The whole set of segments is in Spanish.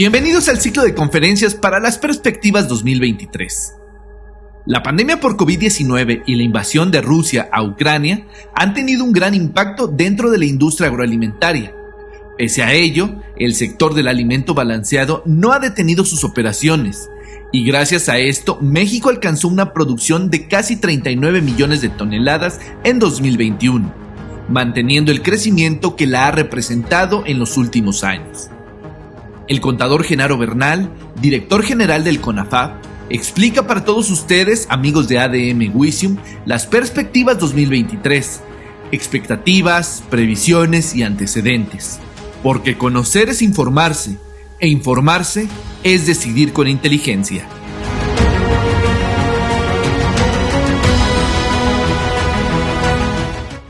Bienvenidos al ciclo de conferencias para las perspectivas 2023. La pandemia por COVID-19 y la invasión de Rusia a Ucrania han tenido un gran impacto dentro de la industria agroalimentaria. Pese a ello, el sector del alimento balanceado no ha detenido sus operaciones, y gracias a esto México alcanzó una producción de casi 39 millones de toneladas en 2021, manteniendo el crecimiento que la ha representado en los últimos años. El contador Genaro Bernal, director general del CONAFAP, explica para todos ustedes, amigos de ADM Wisium, las perspectivas 2023, expectativas, previsiones y antecedentes. Porque conocer es informarse, e informarse es decidir con inteligencia.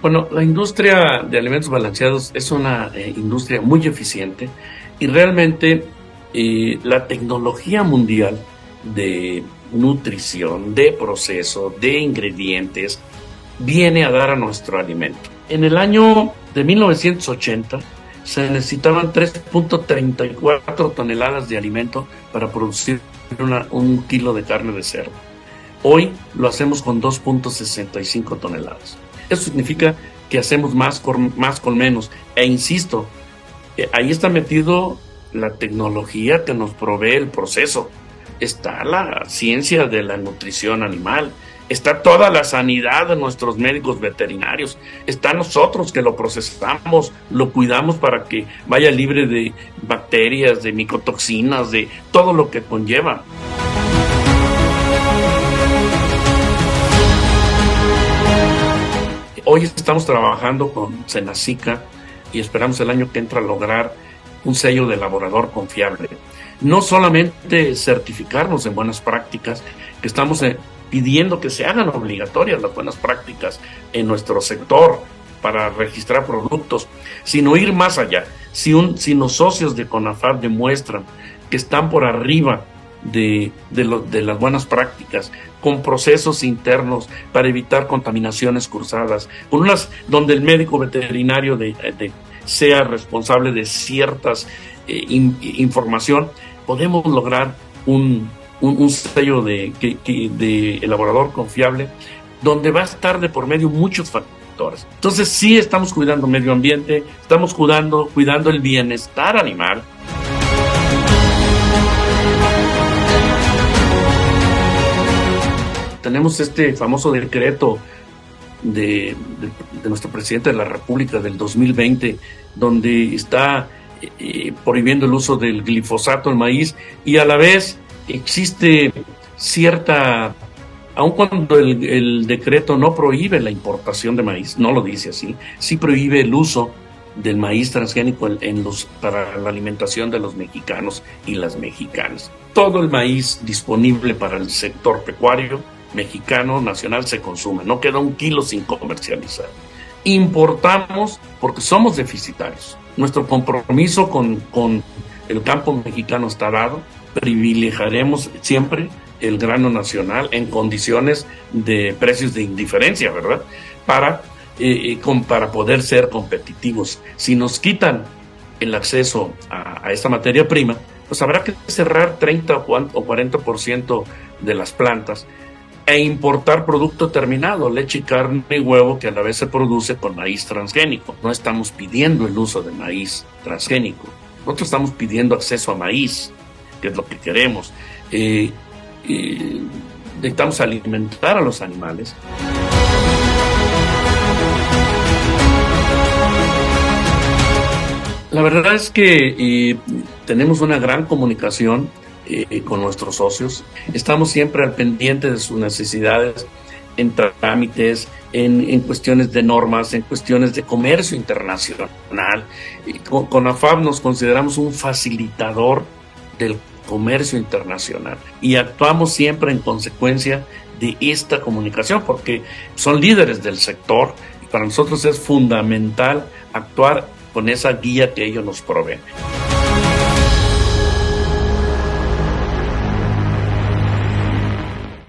Bueno, la industria de alimentos balanceados es una eh, industria muy eficiente y realmente eh, la tecnología mundial de nutrición, de proceso, de ingredientes, viene a dar a nuestro alimento. En el año de 1980 se necesitaban 3.34 toneladas de alimento para producir un kilo de carne de cerdo. Hoy lo hacemos con 2.65 toneladas. Eso significa que hacemos más con, más con menos. E insisto, ahí está metido la tecnología que nos provee el proceso. Está la ciencia de la nutrición animal. Está toda la sanidad de nuestros médicos veterinarios. Está nosotros que lo procesamos, lo cuidamos para que vaya libre de bacterias, de micotoxinas, de todo lo que conlleva. Hoy estamos trabajando con Senacica y esperamos el año que entra lograr un sello de elaborador confiable. No solamente certificarnos en buenas prácticas, que estamos eh, pidiendo que se hagan obligatorias las buenas prácticas en nuestro sector para registrar productos, sino ir más allá. Si, un, si los socios de CONAFAR demuestran que están por arriba de, de, las buenas prácticas, con procesos internos para evitar contaminaciones cruzadas, con unas donde el médico veterinario de, sea responsable de ciertas eh, información, podemos lograr un, un, sello de, de elaborador confiable donde va a estar de por medio muchos factores. Entonces sí estamos cuidando medio ambiente, estamos cuidando, cuidando el bienestar animal, tenemos este famoso decreto de, nuestro presidente de la República del 2020, donde está eh, prohibiendo el uso del glifosato en maíz y a la vez existe cierta, aun cuando el, decreto no prohíbe la importación de maíz, no lo dice así, sí prohíbe el uso del maíz transgénico en los, para la alimentación de los mexicanos y las mexicanas. Todo el maíz disponible para el sector pecuario mexicano nacional se consume, no queda un kilo sin comercializar. Importamos porque somos deficitarios. Nuestro compromiso con, con el campo mexicano está dado, privilegiaremos siempre el grano nacional en condiciones de precios de indiferencia, ¿verdad? Para, eh, eh, para poder ser competitivos. Si nos quitan el acceso a, a, esta materia prima, pues habrá que cerrar 30 o 40% de las plantas e importar producto terminado, leche, carne y huevo que a la vez se produce con maíz transgénico. No estamos pidiendo el uso de maíz transgénico, nosotros estamos pidiendo acceso a maíz, que es lo que queremos. Eh, necesitamos alimentar a los animales. La verdad es que eh, tenemos una gran comunicación eh, con nuestros socios. Estamos siempre al pendiente de sus necesidades en trámites, en, cuestiones de normas, en cuestiones de comercio internacional. con, con AFAB nos consideramos un facilitador del comercio internacional y actuamos siempre en consecuencia de esta comunicación porque son líderes del sector y para nosotros es fundamental actuar con esa guía que ellos nos proveen.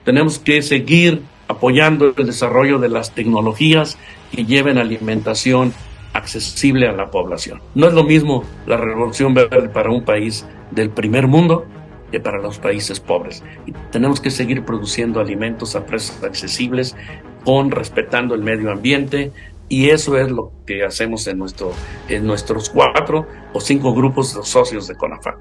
Tenemos que seguir apoyando el desarrollo de las tecnologías que lleven alimentación accesible a la población. No es lo mismo la revolución verde para un país del primer mundo que para los países pobres. Tenemos que seguir produciendo alimentos a precios accesibles, con respetando el medio ambiente, y eso es lo que hacemos en, nuestro, en nuestros cuatro o cinco grupos de socios de CONAFA.